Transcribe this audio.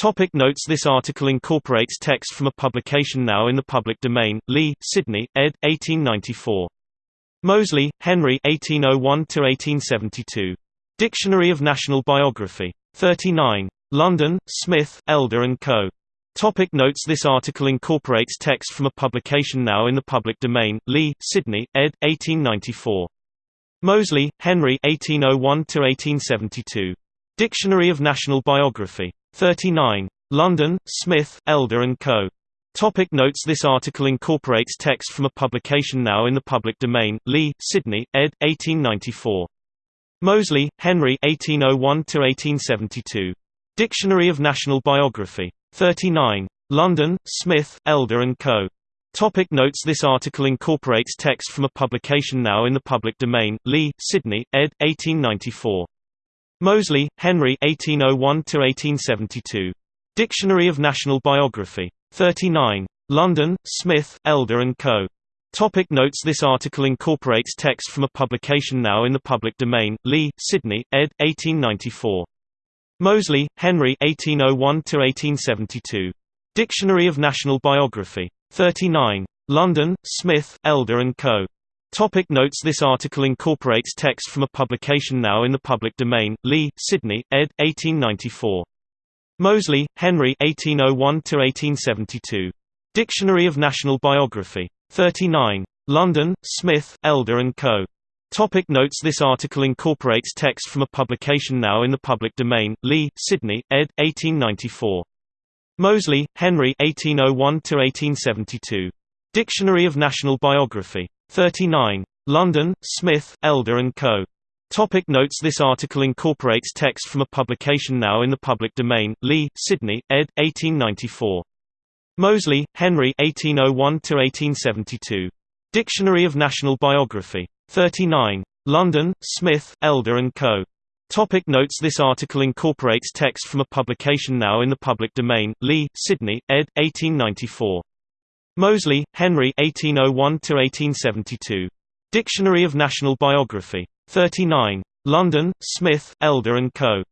Topic notes This article incorporates text from a publication now in the public domain, Lee, Sidney, ed. 1894. Moseley, Henry 1801–1872. Dictionary of National Biography. 39. London, Smith, Elder & Co. Topic notes This article incorporates text from a publication now in the public domain, Lee, Sidney, ed. 1894. Moseley, Henry 1801–1872. Dictionary of National Biography. 39. London, Smith, Elder & Co. Topic notes This article incorporates text from a publication now in the public domain, Lee, Sidney, ed. 1894. Moseley, Henry 1801–1872. Dictionary of National Biography. 39. London, Smith, Elder & Co. Topic notes This article incorporates text from a publication now in the public domain, Lee, Sidney, ed. 1894. Moseley, Henry 1801–1872. Dictionary of National Biography. 39. London, Smith, Elder & Co. Topic notes This article incorporates text from a publication now in the public domain, Lee, Sidney, ed. 1894. Moseley, Henry 1801–1872. Dictionary of National Biography. 39. London, Smith, Elder & Co. Topic notes This article incorporates text from a publication now in the public domain, Lee, Sidney, ed. 1894. Moseley, Henry 1801–1872. Dictionary of National Biography. 39. London, Smith, Elder & Co. Topic notes This article incorporates text from a publication now in the public domain, Lee, Sidney, ed. 1894. Moseley, Henry 1801–1872. Dictionary of National Biography. 39. London, Smith, Elder & Co. Topic notes This article incorporates text from a publication now in the public domain, Lee, Sidney, ed. 1894. Moseley, Henry 1801–1872. Dictionary of National Biography. 39. London, Smith, Elder & Co. Topic notes This article incorporates text from a publication now in the public domain, Lee, Sidney, ed. 1894. Moseley, Henry 1801–1872. Dictionary of National Biography. 39. London, Smith, Elder & Co.